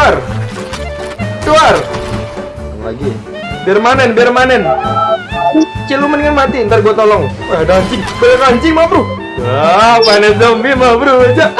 Keluar. Keluar. Lagi. Biar manen, biar manen. Cil lu mendingan mati, ntar gue tolong. Wah, ada anjing, banyak anjing mah bro. Wah, panen zombie mah bro aja.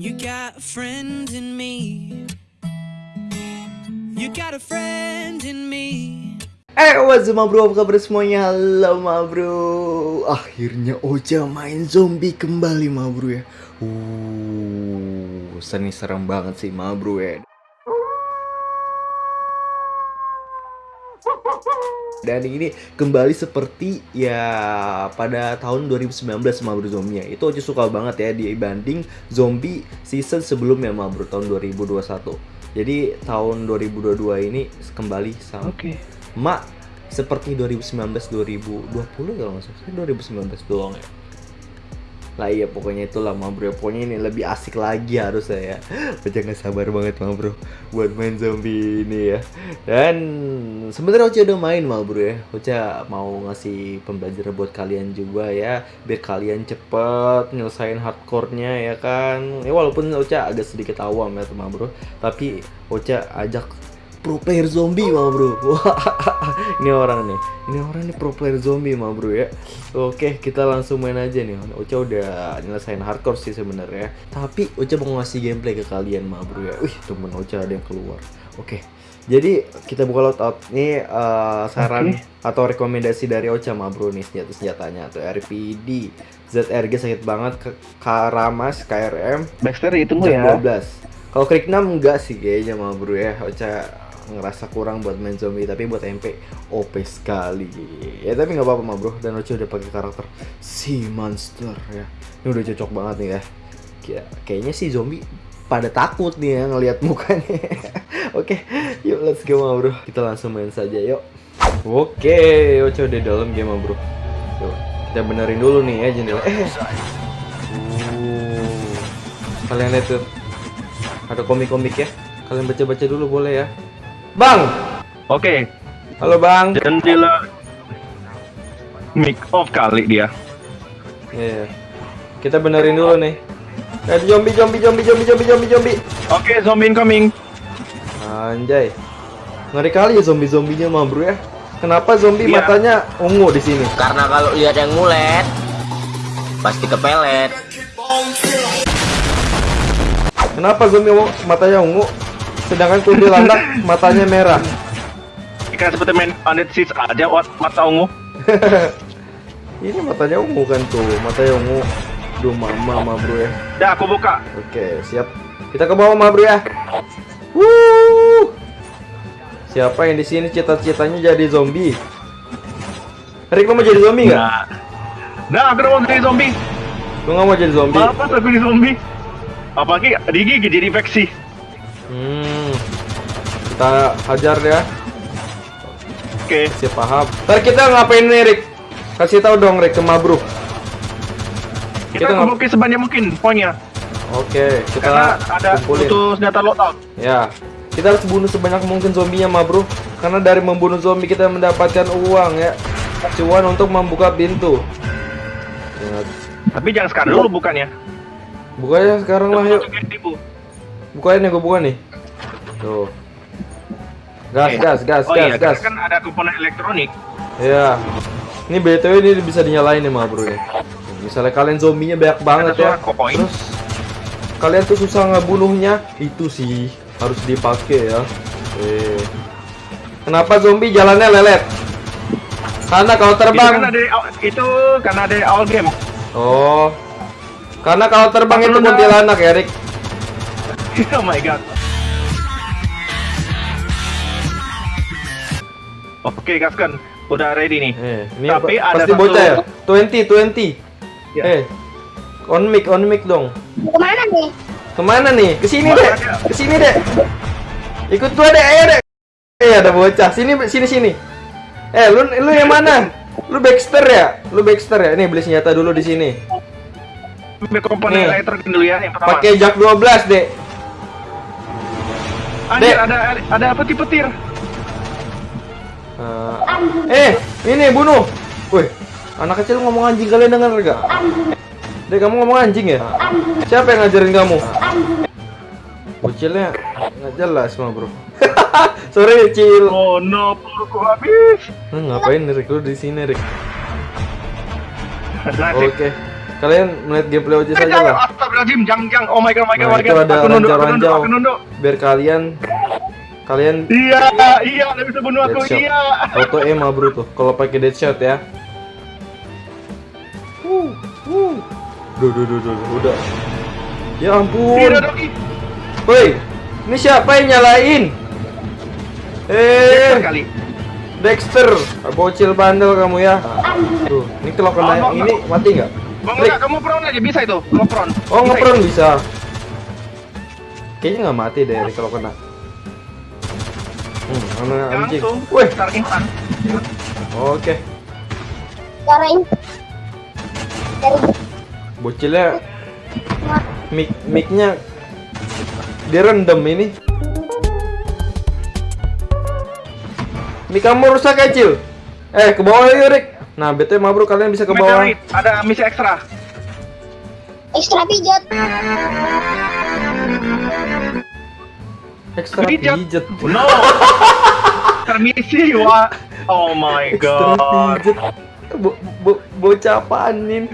You got a friend in me. You got a friend in me. Eh, what's up, bro? Apa kabar semuanya? Halo, ma bro. Akhirnya Ocha main zombie kembali, ma bro ya. Uh, seni serem banget sih, ma bro ya. Dan ini kembali seperti ya pada tahun 2019 ma bro zombie Itu Ocha suka banget ya dibanding zombie season sebelumnya ma bro tahun 2021. Jadi tahun 2022 ini kembali sama Oke. Mak seperti 2019 2020 kalau nggak salah. 2019 doang ya. Lah iya pokoknya itulah ma bro. Pokoknya ini lebih asik lagi harus ya. Ocha nggak sabar banget ma bro. Buat main zombie ini ya. Dan sebenarnya Ocha udah main ma bro ya. Ocha mau ngasih pembelajaran buat kalian juga ya. Biar kalian cepet nyelesain hardcore-nya ya kan? Ya walaupun Ocha agak sedikit awam ya ma bro. Tapi Ocha ajak pro player zombie mah bro. Wah, ini orang nih. Ini orang nih pro player zombie mah bro ya. Oke kita langsung main aja nih. Ocha udah nyelesain hardcore sih sebenarnya. Tapi Ocha mau ngasih gameplay ke kalian mah bro ya. Wih temen Ocha ada yang keluar. Oke jadi kita buka loadout ini eh, saran atau rekomendasi dari Ocha mah bro nih senjata senjatanya. Tuh RPD ZRG sakit banget ke Karamas KRM Baxter itu ya. 12 kalau klik 6 enggak sih kayaknya mah bro ya. Ocha ngerasa kurang buat main zombie tapi buat MP OP sekali. Ya tapi nggak apa-apa bro. Dan Ocha udah pakai karakter si monster ya. Ini udah cocok banget nih ya. Kaya- kayaknya sih zombie pada takut nih ya ngelihat mukanya. Oke yuk let's go bro. Kita langsung main saja yuk. Oke Ocha udah dalam game bro. Yuk kita benerin dulu nih ya jendela. Eh. Kalian lihat tuh ada komik-komik ya. Kalian baca-baca dulu boleh ya bang Oke. halo bang Jendela mic off kali dia. Iya. kita benerin dulu nih eh zombie zombie zombie zombie zombie zombie zombie Oke, zombie incoming. anjay ngeri kali ya zombie zombinya mah bro ya kenapa zombie Iya. matanya ungu di sini Karena kalau lihat yang ngulet pasti kepelet. kenapa zombie matanya ungu sedangkan kuntilanak matanya merah Ikan seperti main Planet Seeds aja mata ungu. ini matanya ungu kan tuh matanya ungu Duh mama mah bro ya Dah aku buka. Oke, siap. Kita ke bawah, Ma, Bro ya. Wuh. Siapa yang di sini cita-citanya jadi zombie? Rick, lu mau jadi zombie nggak? Nah. Nah, aku mau jadi zombie. Lu nggak mau jadi zombie? Apa aku jadi zombie? Apalagi digigit jadi infeksi. Hmm. Kita hajar ya. Oke. Siap paham. Ntar kita ngapain nih, Rick? Kasih tahu dong, Rick, ke Mabruk. Kita Kita kumpulin sebanyak mungkin poinnya. Oke, Karena kita ada kumpulin. butuh senjata loadout. Ya, kita harus bunuh sebanyak mungkin zombinya, ma bro. Karena dari membunuh zombie kita mendapatkan uang ya, cuan untuk membuka pintu. Ingat, Tapi jangan sekarang dulu bukannya. bukanya sekarang lah yuk. Bukain nih, gue buka nih. Tuh. Gas, Oke. gas, gas, Oh gas, iya, gas. karena kan ada komponen elektronik. Ya. Ini BTW ini bisa dinyalain nih, ma bro ya. Misalnya kalian zombinya banyak banget ya. Terus kalian tuh susah ngebunuhnya, itu sih harus dipakai ya. Eh. Kenapa zombie jalannya lelet? Karena kalau Itu terbang. kan ada itu karena ada awal game. Oh. Karena kalau terbang itu Karena- kuntilanak, Erik. oh my god. Oke, gaskan. Udah ready nih. Eh, ini Tapi pa- ada pasti satu- bocah ya. 20, 20. Ya. Eh. On mic, on mic dong. Ke mana nih? Ke mana nih? Ke sini deh. Ke sini deh. Ikut gua deh, ayo deh. Eh ada bocah. Sini sini sini. Eh lu lu yang mana? Lu Baxter ya? Lu Baxter ya? Nih beli senjata dulu di sini. Ambil komponen Nih. elektronik dulu ya yang pertama. Pakai jak 12, Dek. Anjir, Dek. ada ada petir-petir. Eh, eh, ini bunuh. Wih, anak kecil ngomong anjing kalian dengar gak? Dek, kamu ngomong anjing ya? Siapa yang ngajarin kamu? Bocilnya nggak jelas mah bro. Sorry Cil. Oh no, peluruku habis. Nah, ngapain Rick lu di sini Rick? Nasib. Oke. Kalian melihat gameplay Eh, saja lah. astagfirullahaladzim, jangan, jangan. Oh my god, oh my god, Nah, oh my itu god. ada Aku nunduk, aku nunduk, ranjau-ranjau. aku nunduk. Biar kalian kalian Iya, iya, ada bisa bunuh aku, iya. auto aim mah bro tuh kalau pakai deadshot ya. Wuh, wuh. Duh, duh, duh, duh, udah. Ya ampun. Woi, ini siapa yang nyalain? Eh, kali. Dexter, bocil bandel kamu ya. Tuh, ini kalau kena Oh, no, no. ini mati nggak? Bang, kamu prone aja, bisa itu. Prone. Oh, ngepron bisa. Kayaknya nggak mati deh kalau kena. Mana anjing? Langsung. Instan. oke. Cara ini dari Bocilnya mic micnya direndam ini. Mic kamu rusak kecil. Eh, ke bawah yuk, Rick. Nah, BT bro kalian bisa ke bawah. Ada misi ekstra. ekstra pijat. Ekstra Pijat. No. Permisi, wa. Oh my god. Bo bo bocah apaan, Nin?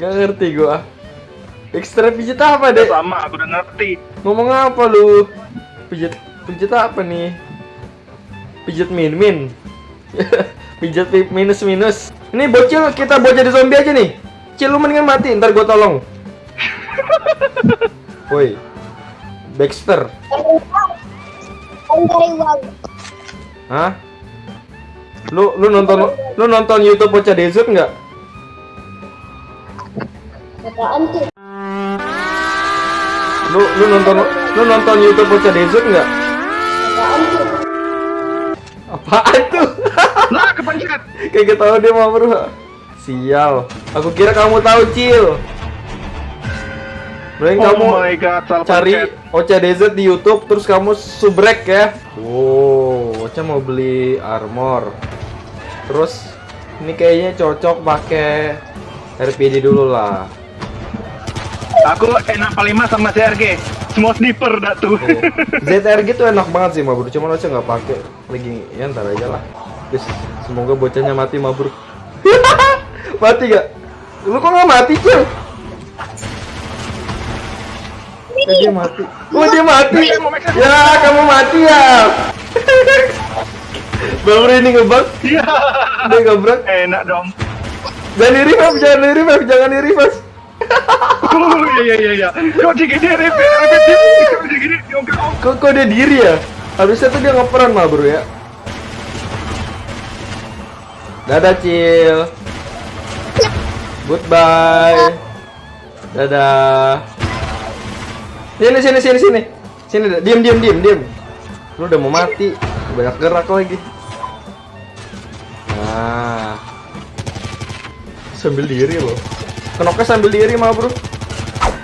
Gak ngerti gua. Ekstra pijet apa, Dek? Sama, aku udah ngerti. Ngomong apa lu? Pijet pijet apa nih? Pijet min min. pijet pi- minus minus. Ini bocil kita buat jadi zombie aja nih. Cil lu mendingan mati, ntar gua tolong. Woi. Dexter. Hah? Lu lu nonton lu nonton YouTube Bocah Desert nggak? Apaan tuh? Lu lu nonton lu nonton YouTube Bocah Desert nggak? Apaan tuh? Apaan tuh? Lah, kepencet. Kayak tahu dia mau bro. Sial. Aku kira kamu tahu Cil. Mending Oh kamu my god, cari Desert di YouTube terus kamu subrek ya. Wow, Ocha mau beli armor. Terus ini kayaknya cocok pakai RPD dulu lah. Aku enak 45 sama CRG. Semua sniper dah tuh. Oh. ZRG tuh enak banget sih Mabrur, cuman Ocha nggak pakai. Lagi ya ntar aja lah. Guys, semoga bocahnya mati Mabrur. mati gak? Lu kok nggak mati Cil? Eh, dia mati. Oh dia mati. Ya kamu mati ya. Mabrur ini ngebug. Iya. Dia ngebug. Enak dong. Jangan di revive, jangan di revive, jangan di revive. Oh iya iya iya. Kok gini repeat repeat Kok gini diongkar Kok, kok dia diri ya? Harusnya tuh dia ngeperan mah bro ya. Dadah Cil. Goodbye. Dadah. Sini sini sini sini. Sini diam diam diam diam. Lu udah mau mati. Banyak gerak lagi. Nah. Sambil diri loh. Kenoknya sambil diri mah bro.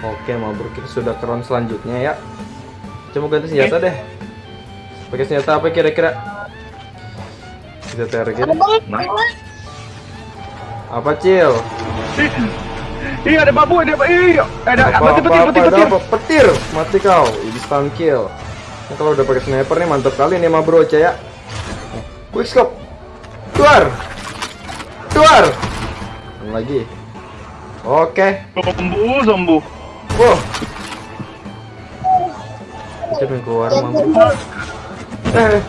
Oke mah bro kita sudah ke round selanjutnya ya. Coba ganti senjata deh. Pakai senjata apa kira-kira? Kita target. Ada banget. Apa cil? Iya ada babu ada iya ada Apa petir petir petir ada petir. Mati kau. Instant kill. Nah, kalau udah pakai sniper nih mantap kali nih mah bro ya. Quick scope. Keluar. Keluar. Lagi. Oke. Sembuh sembuh. Wow. Pengen keluar mah. Eh.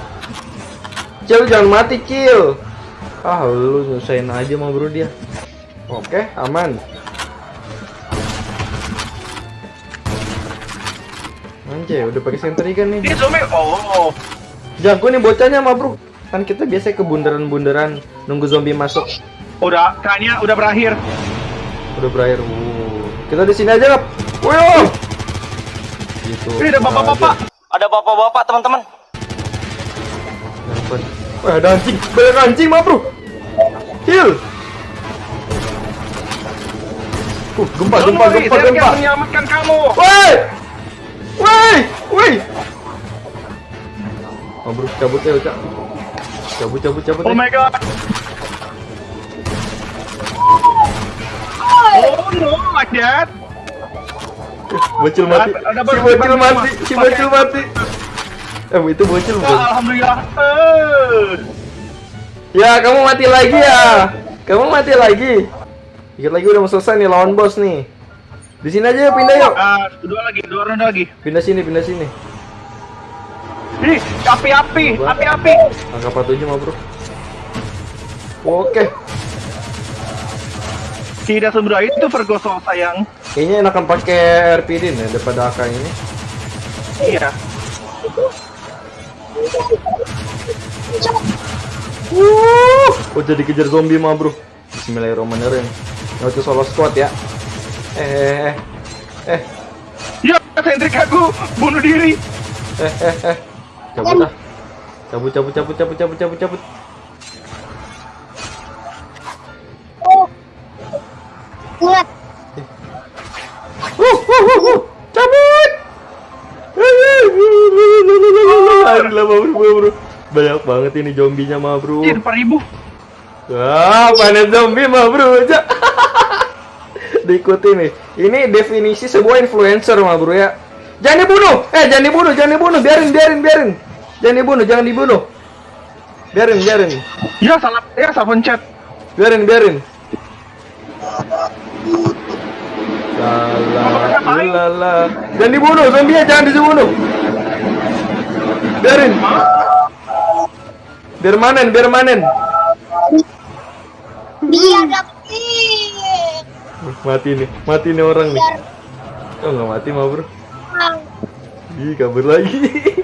Cil jangan mati Cil. Ah lu nyusahin aja mah bro dia. Oke aman. Anjay udah pakai sentry kan nih. Ini zombie. Oh. Jago nih bocahnya mah bro. Kan kita biasa ke bundaran-bundaran nunggu zombie masuk. Udah kayaknya udah berakhir. Udah berakhir. Wuh. Kita di sini aja kap. Wih. Gitu. Ini ada bapak-bapak. Ada bapak-bapak teman-teman. Wah, ada anjing. Banyak anjing, mah, Bro. Heal. Uh, gempa, Don't gempa, worry, gempa, saya gempa. akan menyelamatkan kamu. Woi! Woi! Woi! Oh, bro, cabut ya, Cak. Cabut, cabut, cabut. Oh ya. my god. Oh Dad. Bocil mati. Si bocil mati. Si bocil mati. Eh, itu bocil bukan? Wah, alhamdulillah. Eh. Ya, kamu mati lagi ya. Kamu mati lagi. Dikit lagi udah mau selesai nih lawan bos nih. Di sini aja yuk, pindah yuk. Ah, dua lagi, dua ronde lagi. Pindah sini, pindah sini. Ih, api-api, api-api. Angka 47 mah, Bro. Oke. Tidak semudah itu Vergoso sayang. Kayaknya enakan pakai RPD nih daripada AK ini. Iya. Wuh, oh jadi kejar zombie mah bro. Bismillahirrahmanirrahim. Nggak usah solo squad ya. Eh, eh, eh, eh, Ya, sentrik aku bunuh diri. eh, eh, eh. Cabut ah. Cabut, cabut, cabut, cabut, cabut, cabut, cabut. Oh. Ingat. Wuh, wuh, wuh, wuh. Cabut. Aduh, lama bro, bro. Banyak banget ini zombinya mah bro. Ih, 4000. Wah, panen zombie mah bro. Ja- Diikuti nih. Ini definisi sebuah influencer mah bro ya. Jangan dibunuh. Eh, jangan dibunuh, jangan dibunuh. Biarin, biarin, biarin. Jangan dibunuh, jangan dibunuh. Biarin, biarin. Ya, salah ya salah pencet. Biarin, biarin. Lala, lala. Jangan dibunuh, zombie jangan dibunuh. Biarin. Biar manen, biar manen. Biar dapetin. Mati nih, mati nih orang nih. Oh nggak mati mah bro. Ih kabur lagi.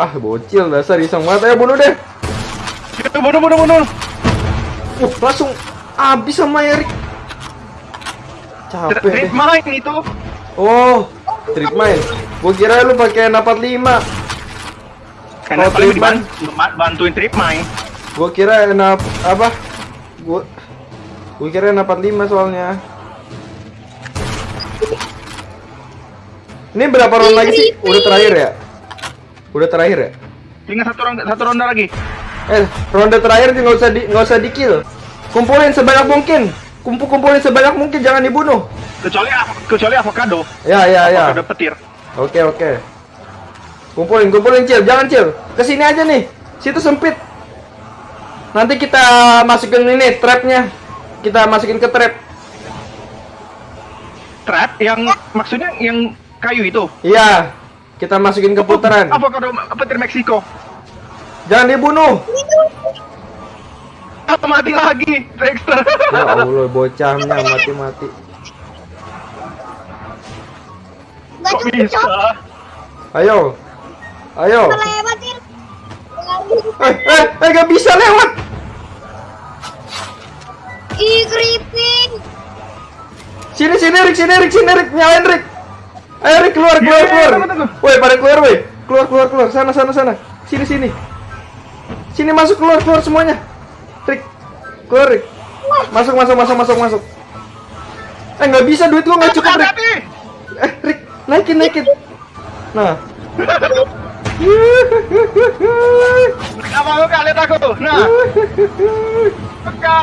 ah bocil dasar iseng banget. Ayo bunuh deh. Ya, bunuh, bunuh, bunuh. Uh langsung habis sama Erik. Capek deh. Trip main itu. Oh trip main. Gua kira lu pakai N45. Karena Oh, paling bantuin trip main. Gua kira N apa? Gua gua kira N45 soalnya. Ini berapa round lagi sih? Udah terakhir ya? Udah terakhir ya? Tinggal satu ronde, satu ronde lagi. Eh, ronde terakhir nggak usah di nggak usah di kill. Kumpulin sebanyak mungkin. Kumpul kumpulin sebanyak mungkin, jangan dibunuh. Kecuali kecuali avocado. Ya ya ya. Avocado petir. Oke oke. Kumpulin kumpulin cil, jangan cil. Ke sini aja nih. Situ sempit. Nanti kita masukin ini trapnya. Kita masukin ke trap. Trap yang maksudnya yang kayu itu. Iya. Kita masukin ke putaran. Avocado petir Meksiko. Jangan dibunuh. Mati lagi, Dexter. Ya Allah, bocahnya mati-mati. Kok bisa? Ayo. Ayo. Eh, eh, eh, gak bisa lewat. Ih, creeping. Sini sini Rick, sini Rick, sini Rick, nyalain Rick. Ayo Rick keluar keluar Iya, keluar. tunggu, tunggu. Woi pada keluar woi. Keluar keluar keluar. Sana sana sana. Sini sini. Sini masuk keluar keluar semuanya. Rick, keluar Rick. Masuk masuk masuk masuk masuk. Eh nggak bisa duit gua nggak cukup Rick. Eh Rick naikin naikin. Nah. Apa lu kalian aku? Nah, peka.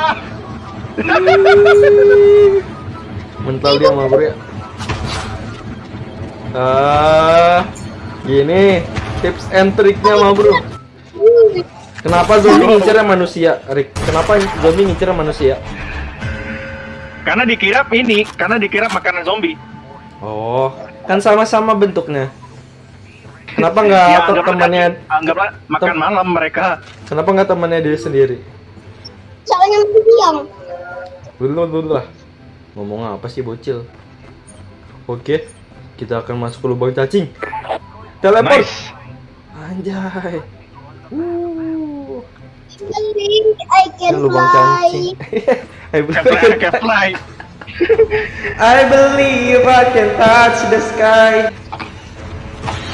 Mental dia mah bro ya. Ah, gini tips and triknya mah bro. Kenapa zombie ngincernya manusia, Rick? Kenapa zombie ngincernya manusia? Karena dikira ini, karena dikira makanan zombie. Oh, kan sama-sama bentuknya. Kenapa nggak Ya, atau anggaplah temannya? anggaplah makan tem- malam mereka. Kenapa nggak temannya dia sendiri? Soalnya diam. Dulu lah. Ngomong apa sih bocil? Oke, kita akan masuk ke lubang cacing. Teleport. Nice. Anjay. Uh. Believe I can Ini lubang fly. cacing. I Can believe, fly, can fly. I believe I can touch the sky.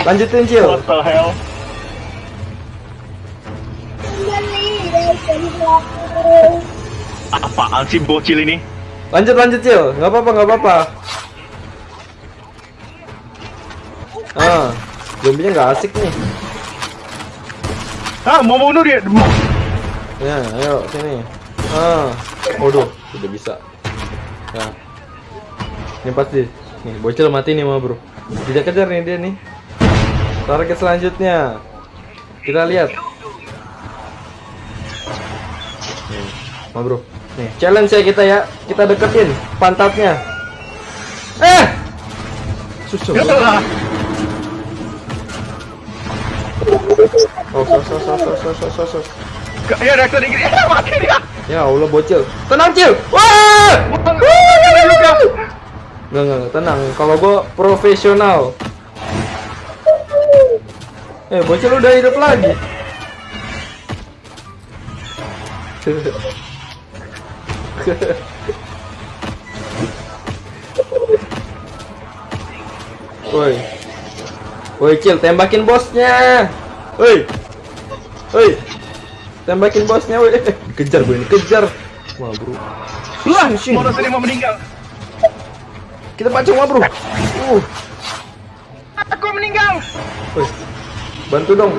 Lanjutin Cil. What the hell? Believe I can fly. Apaan sih bocil ini? Lanjut lanjut Cil. Nggak apa-apa nggak apa-apa. Ah, zombinya nggak asik nih. Ah, mau bunuh dia. Ya, ayo sini. Ah, waduh, sudah bisa. Ya, Ini pasti. Nih, bocil mati nih, ma bro. Tidak kejar nih dia nih. Target selanjutnya. Kita lihat. Nih, ma bro. Nih, challenge ya kita ya. Kita deketin pantatnya. Eh! Susah. Oh, sos, sos, sos, sos, sos, sos, sos. Ya reaktor dikit. Mati dia. Ya Allah bocil. Tenang cil. Wah! Enggak, enggak, tenang. Kalau gua profesional. Eh, bocil udah hidup lagi. Woi. Woi, Cil, tembakin bosnya. Woi. Woi. Tembakin bosnya, woi. Kejar gue ini, kejar. Wah, bro. Lah, sing. Moros ini mau meninggal. Kita pacung, wah, bro. Uh. Aku meninggal. Woi, bantu dong.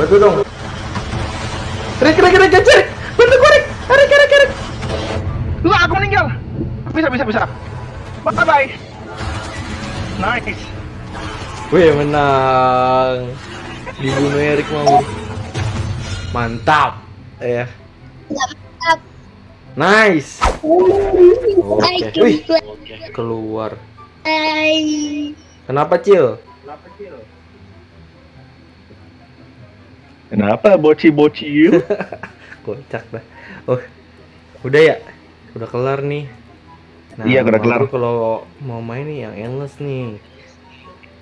Bantu dong. Rek, rek, rek, rek, rek. Bantu gue, rek. Rek, rek, rek. Lah, aku meninggal. Bisa, bisa, bisa. Bye bye. Nice. Wih, menang. Dibunuh Erik mau. Mantap. Ya. Nggak mantap. Nice. Oke. can Wih, keluar. I- Kenapa, Cil? Kenapa boci-boci Kocak dah. Oh, udah ya? Udah kelar nih. Nah, Iya, udah kelar. Kalau mau main nih yang endless nih.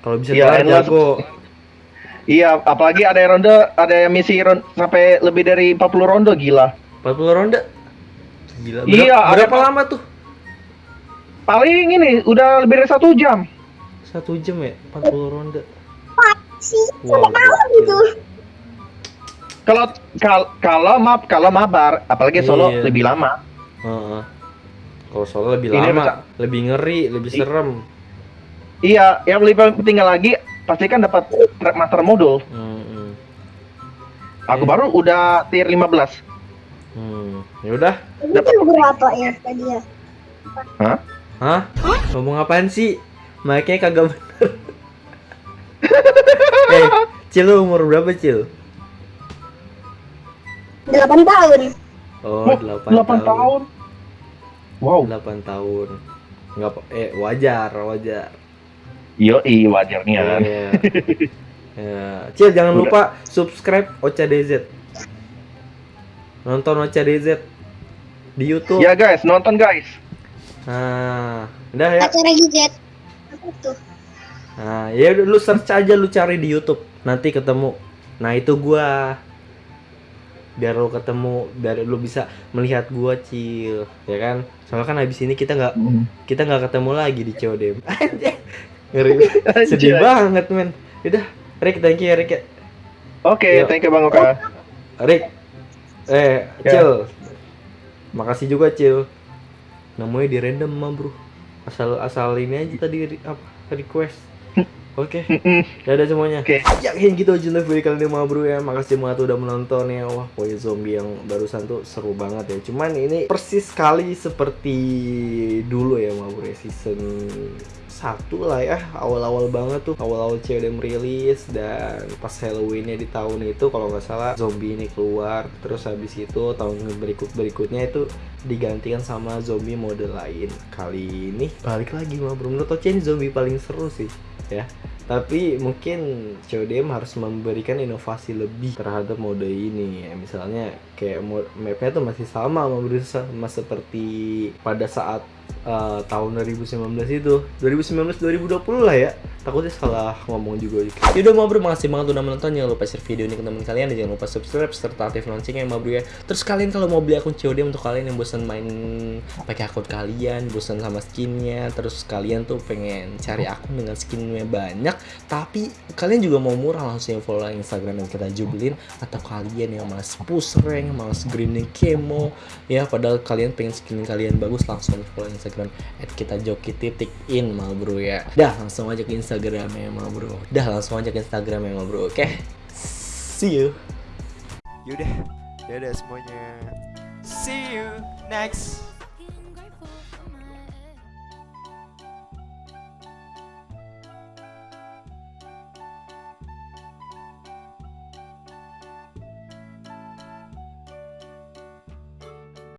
Kalau bisa Iya, kelar jago. Iya, apalagi ada yang ronde, ada yang misi ron- sampai lebih dari 40 ronde gila. 40 ronde. Gila. Berapa, Iya, ada berapa apa- lama tuh? Paling ini udah lebih dari satu jam. Satu jam ya? 40 ronde. sih Wow, sampai malam gitu. Kalau kal- kalau map kalau mabar, apalagi solo Iya. lebih lama. Heeh. Kalau soalnya lebih Ini lama, bisa- lebih ngeri, lebih I- serem. Iya, yang lebih penting lagi pastikan dapat track master modul. Hmm, Aku Iya. baru udah tier 15. hmm. Ya udah. Itu berapa ya tadi ya? Hah? Hah? Ngomong apaan sih? Mic-nya kagak bener. eh, Cil lu umur berapa, Cil? 8 tahun. Oh, Oh, 8, 8 tahun. Wow. 8 tahun. Enggak eh wajar, wajar. Yoi, wajar nih kan. Iya. Ya. Cil jangan Udah. lupa subscribe Ocha DZ. Nonton Ocha DZ di YouTube. Ya guys, nonton guys. Nah, udah ya. Acara giget. Apa tuh? Nah, ya lu search aja lu cari di YouTube, nanti ketemu. Nah, itu gua. Biar lu ketemu, biar lu bisa melihat gua, Cil. Ya kan? Soalnya kan habis ini kita nggak kita nggak ketemu lagi di COD. Ngeri. Sedih banget, men. Udah, Rick, thank you ya, Rick. ya. Oke, Yuk. thank you Bang Oka. Rick. Eh, Ya. Cil. Makasih juga, Cil. Namanya di random mah, Bro. Asal asal ini aja tadi apa request. Oke. Dadah semuanya. Oke. Ya kayak gitu aja live dari kalian mah bro ya. Makasih banget udah menonton ya. Wah, pokoknya zombie yang barusan tuh seru banget ya. Cuman ini persis sekali seperti dulu ya mah bro ya. Season satu lah ya awal-awal banget tuh awal-awal CODM rilis dan pas Halloweennya di tahun itu kalau nggak salah zombie ini keluar terus habis itu tahun berikut berikutnya itu digantikan sama zombie mode lain kali ini balik lagi mah bro menurut Oce ini zombie paling seru sih ya tapi mungkin CODM harus memberikan inovasi lebih terhadap mode ini. Ya misalnya kayak mapnya tuh masih sama sama seperti pada saat eh, tahun 2019 itu. 2019 2020 lah ya takutnya salah ngomong juga. Yaudah mau bro makasih banget udah menonton. Jangan lupa share video ini ke teman kalian. Dan jangan lupa subscribe serta aktif loncengnya ya bro ya. Terus kalian kalau mau beli akun COD untuk kalian yang bosan main pakai akun kalian bosan sama skinnya terus kalian tuh pengen cari akun dengan skinnya banyak tapi kalian juga mau murah langsung yang follow Instagram yang kita jubelin atau kalian yang malas push rank malas grinding kemo ya. Padahal kalian pengen skin kalian bagus langsung follow Instagram at kita joki titik in mal bro ya. Dah langsung aja ke Instagram ya mal bro. Dah langsung aja ke Instagram ya mal bro oke? See you. Yaudah, dadah semuanya. See you next